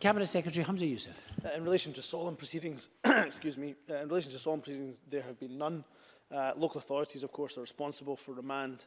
Cabinet Secretary Hamza Youssef. Uh, in relation to solemn proceedings, excuse me, uh, in relation to solemn proceedings, there have been none. Uh, local authorities, of course, are responsible for remand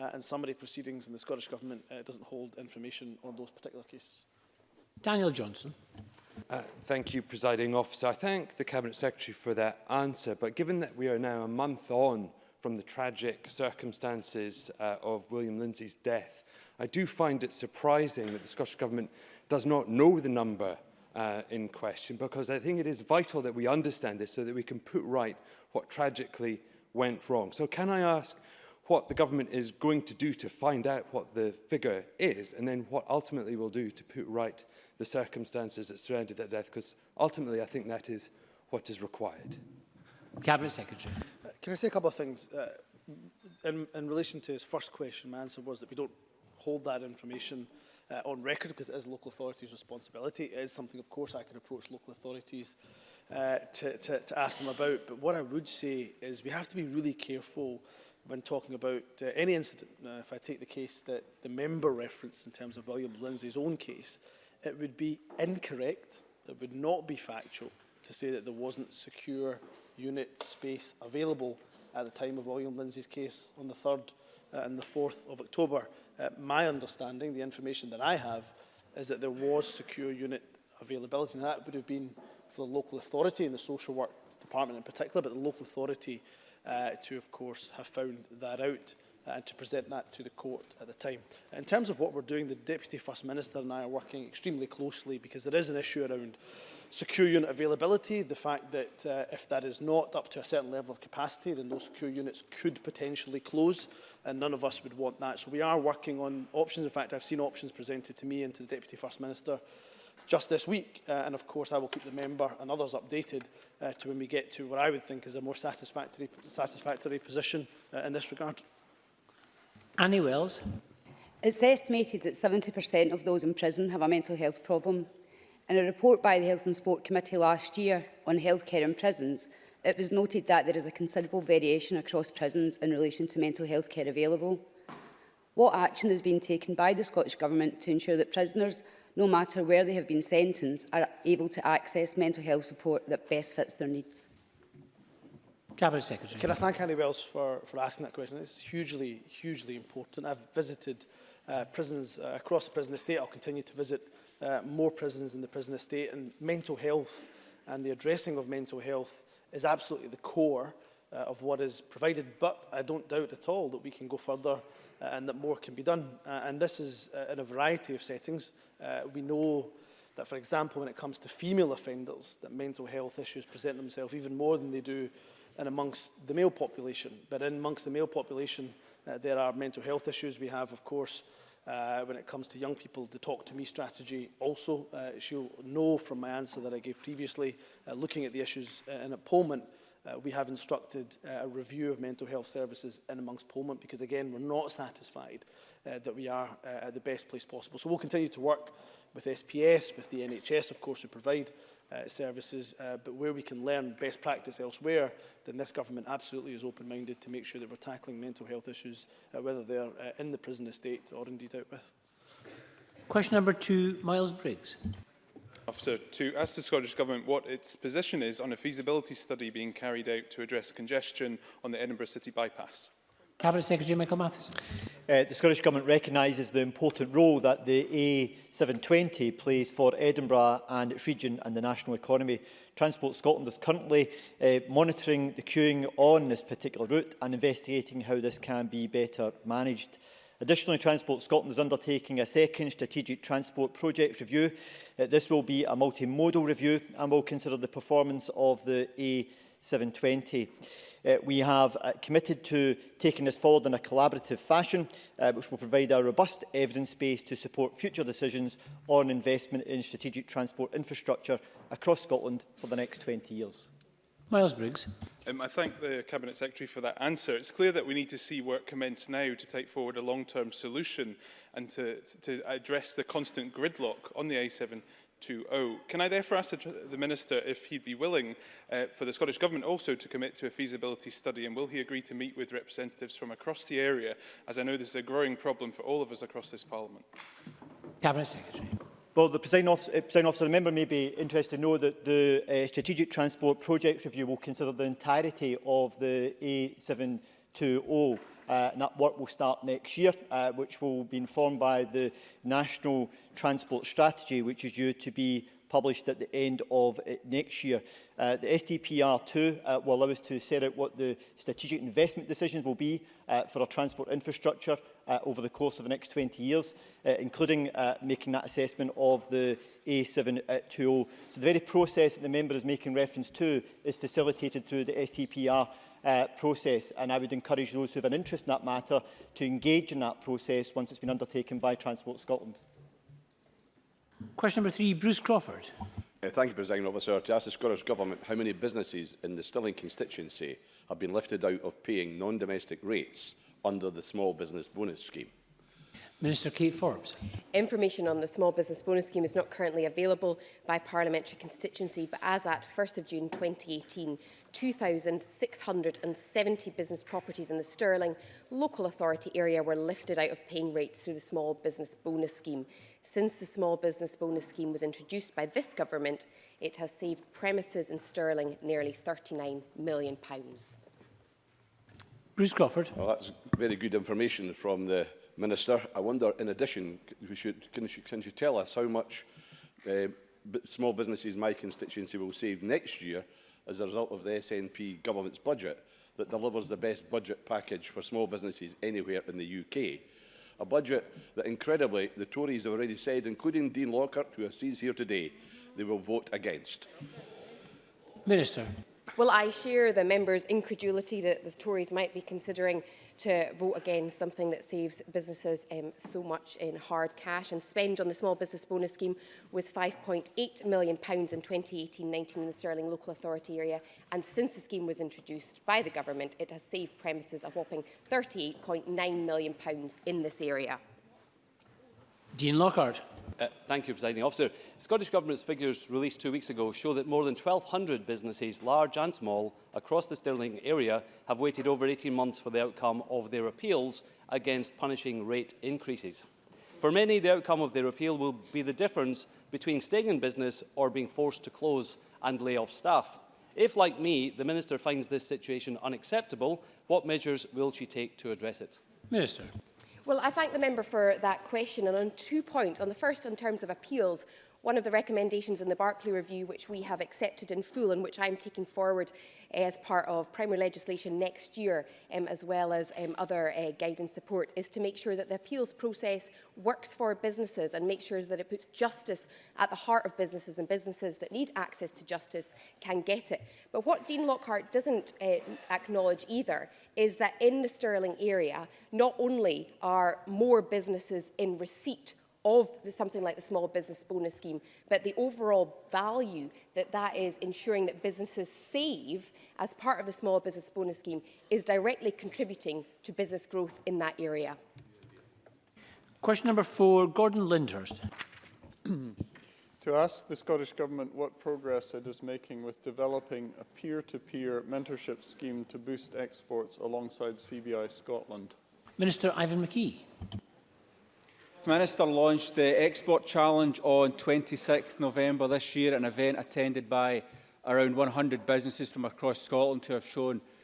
uh, and summary proceedings in the Scottish Government uh, doesn't hold information on those particular cases. Daniel Johnson. Uh, thank you, Presiding Officer. I thank the Cabinet Secretary for that answer, but given that we are now a month on from the tragic circumstances uh, of William Lindsay's death, I do find it surprising that the Scottish Government does not know the number uh, in question, because I think it is vital that we understand this so that we can put right what tragically went wrong. So can I ask what the government is going to do to find out what the figure is and then what ultimately will do to put right the circumstances that surrounded that death because ultimately I think that is what is required. Cabinet Secretary. Uh, can I say a couple of things? Uh, in, in relation to his first question, my answer was that we don't hold that information uh, on record because it is local authorities' responsibility. It is something, of course, I can approach local authorities uh, to, to, to ask them about. But what I would say is we have to be really careful uh, when talking about uh, any incident, uh, if I take the case that the member referenced in terms of William Lindsay's own case, it would be incorrect, it would not be factual to say that there wasn't secure unit space available at the time of William Lindsay's case on the 3rd uh, and the 4th of October. Uh, my understanding, the information that I have, is that there was secure unit availability, and that would have been for the local authority and the social work department in particular, but the local authority uh, to, of course, have found that out and to present that to the court at the time. In terms of what we're doing, the Deputy First Minister and I are working extremely closely because there is an issue around secure unit availability, the fact that uh, if that is not up to a certain level of capacity, then those secure units could potentially close, and none of us would want that. So we are working on options. In fact, I've seen options presented to me and to the Deputy First Minister just this week. Uh, and of course, I will keep the member and others updated uh, to when we get to what I would think is a more satisfactory, satisfactory position uh, in this regard. Annie Wells. It's estimated that 70% of those in prison have a mental health problem. In a report by the Health and Sport Committee last year on healthcare in prisons, it was noted that there is a considerable variation across prisons in relation to mental health care available. What action has been taken by the Scottish Government to ensure that prisoners no matter where they have been sentenced, are able to access mental health support that best fits their needs. Cabinet Secretary. Can I thank Annie Wells for, for asking that question? It's hugely, hugely important. I've visited uh, prisons uh, across the prison estate. I'll continue to visit uh, more prisons in the prison estate. And mental health and the addressing of mental health is absolutely the core uh, of what is provided. But I don't doubt at all that we can go further uh, and that more can be done. Uh, and this is uh, in a variety of settings. Uh, we know that, for example, when it comes to female offenders, that mental health issues present themselves even more than they do in amongst the male population. But in amongst the male population, uh, there are mental health issues. We have, of course, uh, when it comes to young people, the Talk to Me strategy also. Uh, you'll know from my answer that I gave previously, uh, looking at the issues uh, in a uh, Uh, we have instructed uh, a review of mental health services in amongst Pullman because, again, we're not satisfied uh, that we are uh, at the best place possible. So we'll continue to work with SPS, with the NHS, of course, to provide uh, services, uh, but where we can learn best practice elsewhere, then this government absolutely is open-minded to make sure that we're tackling mental health issues, uh, whether they're uh, in the prison estate or indeed out with. Question number two, Miles Briggs. Officer to ask the Scottish Government what its position is on a feasibility study being carried out to address congestion on the Edinburgh City bypass. Cabinet Secretary Michael Matheson. Uh, the Scottish Government recognises the important role that the A720 plays for Edinburgh and its region and the national economy. Transport Scotland is currently uh, monitoring the queuing on this particular route and investigating how this can be better managed. Additionally, Transport Scotland is undertaking a second strategic transport project review. Uh, this will be a multimodal review and will consider the performance of the A720. Uh, we have uh, committed to taking this forward in a collaborative fashion, uh, which will provide a robust evidence base to support future decisions on investment in strategic transport infrastructure across Scotland for the next 20 years. Miles Briggs. Um, I thank the Cabinet Secretary for that answer. It's clear that we need to see work commence now to take forward a long-term solution and to, to address the constant gridlock on the A7 Can I therefore ask the, the Minister if he'd be willing uh, for the Scottish Government also to commit to a feasibility study and will he agree to meet with representatives from across the area as I know this is a growing problem for all of us across this Parliament? Cabinet Secretary. Well, the presiding officer, uh, presiding officer, the member may be interested to know that the uh, Strategic Transport Project Review will consider the entirety of the A720 uh, and that work will start next year, uh, which will be informed by the National Transport Strategy, which is due to be published at the end of uh, next year. Uh, the STPR2 uh, will allow us to set out what the strategic investment decisions will be uh, for our transport infrastructure uh, over the course of the next 20 years, uh, including uh, making that assessment of the A720. So the very process that the member is making reference to is facilitated through the STPR uh, process and I would encourage those who have an interest in that matter to engage in that process once it's been undertaken by Transport Scotland. Question number three, Bruce Crawford. Uh, thank you, President Officer. To ask the Scottish Government how many businesses in the Stirling constituency have been lifted out of paying non-domestic rates under the Small Business Bonus Scheme. Minister Kate Forbes. Information on the Small Business Bonus Scheme is not currently available by parliamentary constituency, but as at 1 st of June 2018, 2,670 business properties in the Stirling local authority area were lifted out of paying rates through the Small Business Bonus Scheme. Since the Small Business Bonus Scheme was introduced by this government, it has saved premises in Stirling nearly £39 million. Bruce Crawford. Well, that's very good information from the Minister. I wonder, in addition, should, can, you, can you tell us how much uh, small businesses my constituency will save next year as a result of the SNP government's budget that delivers the best budget package for small businesses anywhere in the UK? A budget that, incredibly, the Tories have already said, including Dean Lockhart, who I see here today, they will vote against. Minister. Well, I share the members' incredulity that the Tories might be considering to vote against something that saves businesses um, so much in hard cash. And spend on the small business bonus scheme was £5.8 million pounds in 2018-19 in the Sterling Local Authority area. And since the scheme was introduced by the government, it has saved premises a whopping £38.9 million pounds in this area. Dean Lockhart. Uh, thank you, Presiding Officer. Scottish Government's figures released two weeks ago show that more than 1,200 businesses, large and small, across the Stirling area have waited over 18 months for the outcome of their appeals against punishing rate increases. For many, the outcome of their appeal will be the difference between staying in business or being forced to close and lay off staff. If, like me, the Minister finds this situation unacceptable, what measures will she take to address it? Minister. Well, I thank the member for that question. And on two points, on the first, in terms of appeals, One of the recommendations in the Barclay Review, which we have accepted in full and which I'm taking forward eh, as part of primary legislation next year, um, as well as um, other uh, guidance support, is to make sure that the appeals process works for businesses and make sure that it puts justice at the heart of businesses and businesses that need access to justice can get it. But what Dean Lockhart doesn't uh, acknowledge either is that in the Stirling area, not only are more businesses in receipt of something like the small business bonus scheme, but the overall value that that is ensuring that businesses save as part of the small business bonus scheme is directly contributing to business growth in that area. Question number four, Gordon Lyndhurst. to ask the Scottish Government what progress it is making with developing a peer-to-peer -peer mentorship scheme to boost exports alongside CBI Scotland. Minister Ivan McKee. Minister launched the Export Challenge on 26 November this year, an event attended by around 100 businesses from across Scotland who have shown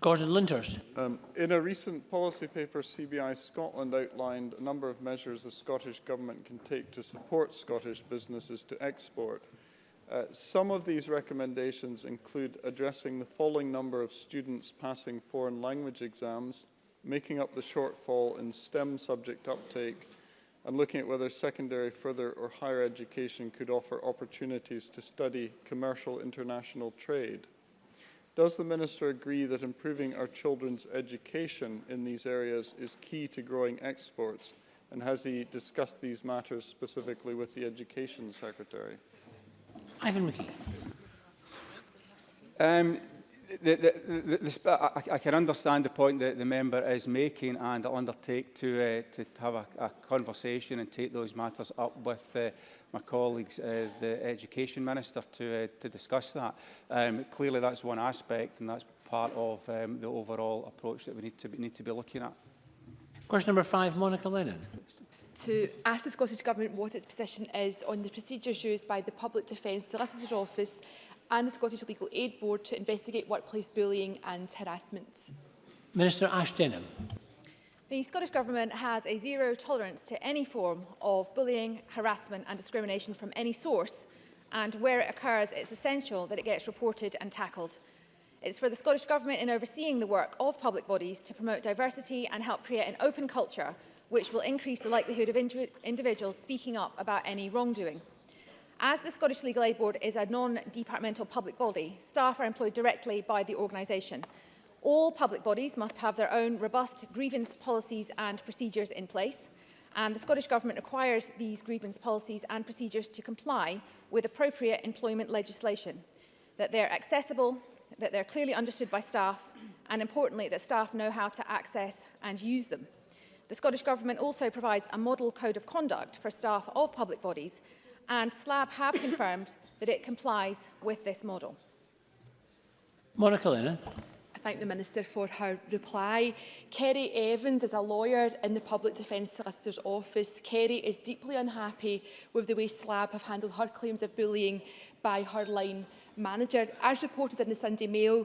Gordon Um, in a recent policy paper, CBI Scotland outlined a number of measures the Scottish Government can take to support Scottish businesses to export. Uh, some of these recommendations include addressing the falling number of students passing foreign language exams, making up the shortfall in STEM subject uptake, and looking at whether secondary, further or higher education could offer opportunities to study commercial international trade. Does the Minister agree that improving our children's education in these areas is key to growing exports? And has he discussed these matters specifically with the Education Secretary? Ivan McKee. Um, the, the, the, the, I, I can understand the point that the member is making and I'll undertake to, uh, to have a, a conversation and take those matters up with uh, my colleagues, uh, the Education Minister, to, uh, to discuss that. Um, clearly that's one aspect and that's part of um, the overall approach that we need to, be, need to be looking at. Question number five, Monica Lennon. to ask the Scottish Government what its position is on the procedures used by the Public Defence Solicitor's Office and the Scottish Legal Aid Board to investigate workplace bullying and harassment. Minister Ash Denham. The Scottish Government has a zero tolerance to any form of bullying, harassment and discrimination from any source and where it occurs it's essential that it gets reported and tackled. It's for the Scottish Government in overseeing the work of public bodies to promote diversity and help create an open culture which will increase the likelihood of individuals speaking up about any wrongdoing. As the Scottish Legal Aid Board is a non-departmental public body, staff are employed directly by the organisation. All public bodies must have their own robust grievance policies and procedures in place, and the Scottish Government requires these grievance policies and procedures to comply with appropriate employment legislation, that they're accessible, that they're clearly understood by staff, and importantly, that staff know how to access and use them. The Scottish Government also provides a model code of conduct for staff of public bodies and SLAB have confirmed that it complies with this model. Monica Lennon. I thank the Minister for her reply. Kerry Evans is a lawyer in the Public Defence Solicitor's Office. Kerry is deeply unhappy with the way SLAB have handled her claims of bullying by her line manager. As reported in the Sunday Mail,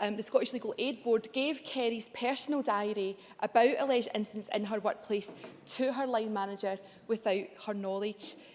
um, the Scottish Legal Aid Board gave Kerry's personal diary about alleged incidents in her workplace to her line manager without her knowledge.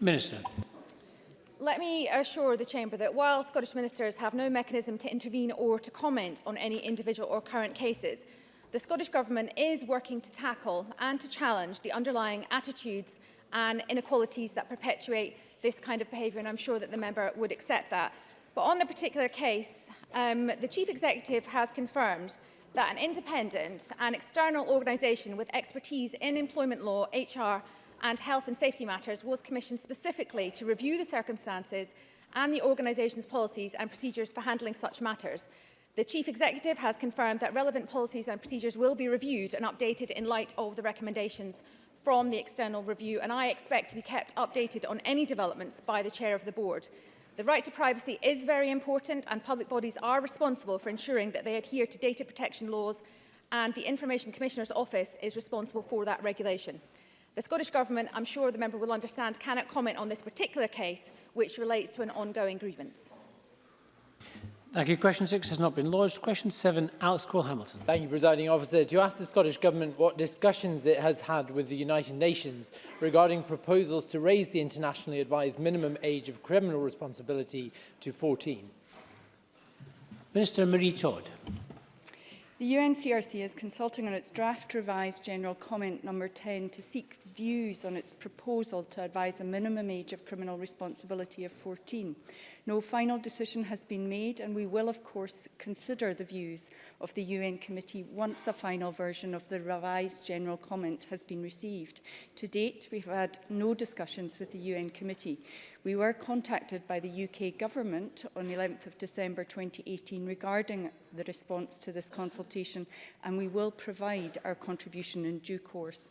Minister. Let me assure the Chamber that while Scottish ministers have no mechanism to intervene or to comment on any individual or current cases, the Scottish Government is working to tackle and to challenge the underlying attitudes and inequalities that perpetuate this kind of behaviour, and I'm sure that the member would accept that. But on the particular case, um, the Chief Executive has confirmed that an independent and external organisation with expertise in employment law, HR and Health and Safety Matters was commissioned specifically to review the circumstances and the organisation's policies and procedures for handling such matters. The Chief Executive has confirmed that relevant policies and procedures will be reviewed and updated in light of the recommendations from the external review and I expect to be kept updated on any developments by the Chair of the Board. The right to privacy is very important and public bodies are responsible for ensuring that they adhere to data protection laws and the Information Commissioner's Office is responsible for that regulation. The Scottish Government, I'm sure the member will understand, cannot comment on this particular case, which relates to an ongoing grievance. Thank you. Question 6 has not been lodged. Question 7, Alex Cole-Hamilton. Thank you, Presiding Officer. To ask the Scottish Government what discussions it has had with the United Nations regarding proposals to raise the internationally advised minimum age of criminal responsibility to 14. Minister Marie Todd. The UNCRC is consulting on its draft revised General Comment number 10 to seek views on its proposal to advise a minimum age of criminal responsibility of 14. No final decision has been made and we will of course consider the views of the UN committee once a final version of the revised general comment has been received. To date, we have had no discussions with the UN committee. We were contacted by the UK government on 11th of December 2018 regarding the response to this consultation and we will provide our contribution in due course.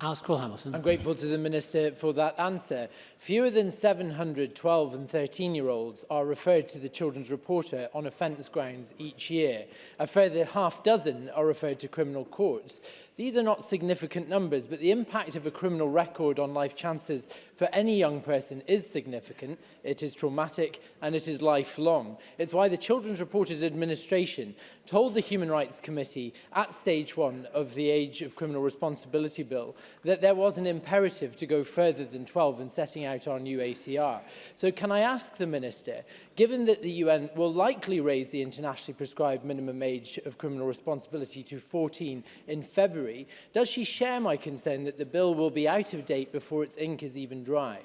Alice Cole Hamilton. I'm grateful to the Minister for that answer. Fewer than 700 12 and 13 year olds are referred to the Children's Reporter on offence grounds each year. A further half dozen are referred to criminal courts. These are not significant numbers, but the impact of a criminal record on life chances for any young person is significant, it is traumatic, and it is lifelong. It's why the Children's Reporters Administration told the Human Rights Committee at stage one of the Age of Criminal Responsibility Bill that there was an imperative to go further than 12 in setting out our new ACR. So can I ask the Minister, given that the UN will likely raise the internationally prescribed minimum age of criminal responsibility to 14 in February, February, does she share my concern that the bill will be out of date before its ink is even dry?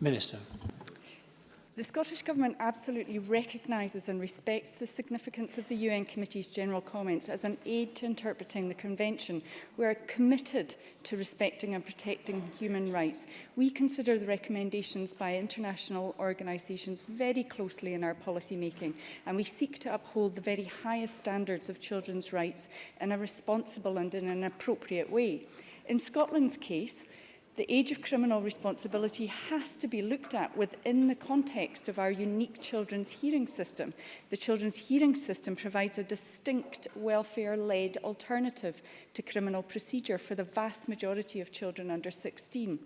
Minister. The Scottish Government absolutely recognises and respects the significance of the UN Committee's general comments as an aid to interpreting the Convention. We are committed to respecting and protecting human rights. We consider the recommendations by international organisations very closely in our policy making and we seek to uphold the very highest standards of children's rights in a responsible and in an appropriate way. In Scotland's case, the age of criminal responsibility has to be looked at within the context of our unique children's hearing system. The children's hearing system provides a distinct welfare-led alternative to criminal procedure for the vast majority of children under 16.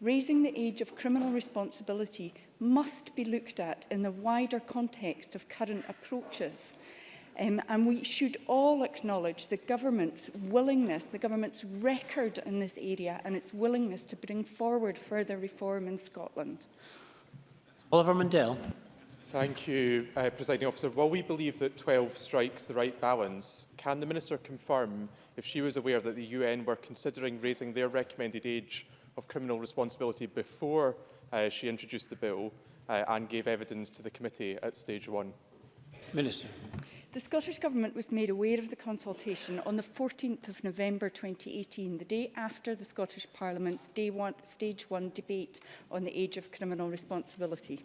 Raising the age of criminal responsibility must be looked at in the wider context of current approaches Um, and we should all acknowledge the government's willingness, the government's record in this area and its willingness to bring forward further reform in Scotland. Oliver Mundell. Thank you, uh, Presiding Officer. While we believe that 12 strikes the right balance, can the Minister confirm if she was aware that the UN were considering raising their recommended age of criminal responsibility before uh, she introduced the bill uh, and gave evidence to the committee at stage one? Minister. The Scottish Government was made aware of the consultation on the 14th of November 2018, the day after the Scottish Parliament's day one, Stage one debate on the age of criminal responsibility.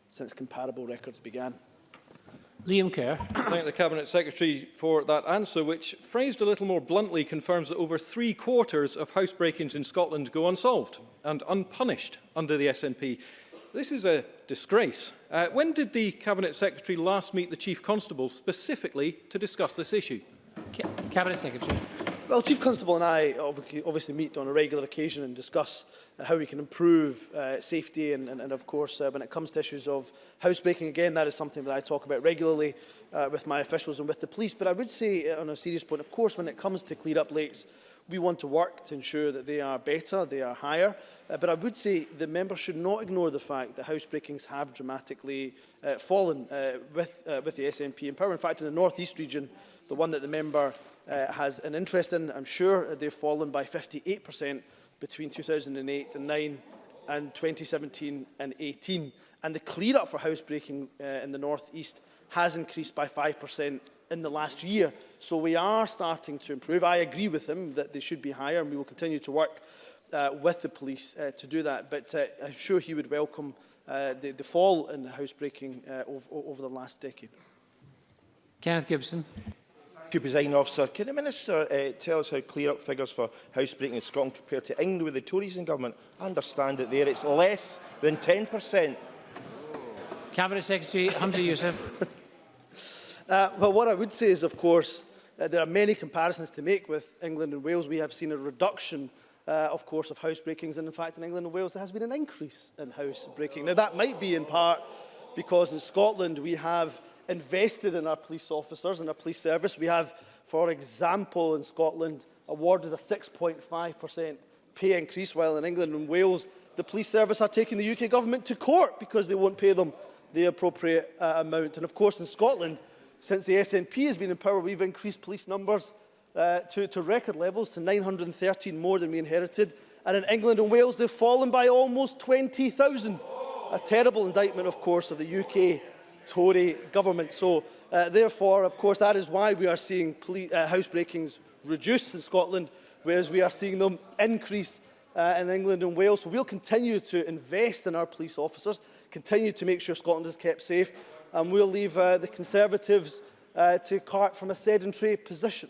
since comparable records began. Liam Kerr. Thank the Cabinet Secretary for that answer, which, phrased a little more bluntly, confirms that over three quarters of housebreakings in Scotland go unsolved and unpunished under the SNP. This is a disgrace. Uh, when did the Cabinet Secretary last meet the Chief Constable specifically to discuss this issue? Cabinet Secretary. Well, Chief Constable and I obviously meet on a regular occasion and discuss uh, how we can improve uh, safety and, and, and of course uh, when it comes to issues of housebreaking, again, that is something that I talk about regularly uh, with my officials and with the police. But I would say uh, on a serious point, of course, when it comes to clear up lates, We want to work to ensure that they are better, they are higher. Uh, but I would say the members should not ignore the fact that house breakings have dramatically uh, fallen uh, with, uh, with the SNP in power. In fact, in the North East region, the one that the member uh, has an interest in, I'm sure they've fallen by 58% between 2008 and 9 and 2017 and 18. And the clear-up for breaking uh, in the North East has increased by 5% in the last year. So we are starting to improve. I agree with him that they should be higher and we will continue to work uh, with the police uh, to do that. But uh, I'm sure he would welcome uh, the, the fall in the housebreaking uh, over, over the last decade. Kenneth Gibson. Thank Officer. Can the Minister uh, tell us how clear-up figures for housebreaking in Scotland compared to England with the Tories in government? I understand that there it's less than 10%. Cabinet Secretary Hamza Youssef. Uh, but what I would say is, of course, uh, there are many comparisons to make with England and Wales. We have seen a reduction uh, of course, of breakings. And in fact, in England and Wales, there has been an increase in house breaking. Now, that might be in part because in Scotland, we have invested in our police officers and our police service. We have, for example, in Scotland, awarded a 6.5% pay increase, while in England and Wales, the police service are taking the UK government to court because they won't pay them the appropriate uh, amount. And of course, in Scotland, Since the SNP has been in power, we've increased police numbers uh, to, to record levels, to 913 more than we inherited. And in England and Wales, they've fallen by almost 20,000. A terrible indictment, of course, of the UK Tory government. So, uh, therefore, of course, that is why we are seeing uh, breakings reduced in Scotland, whereas we are seeing them increase uh, in England and Wales. So we'll continue to invest in our police officers, continue to make sure Scotland is kept safe, and we'll leave uh, the Conservatives uh, to cart from a sedentary position.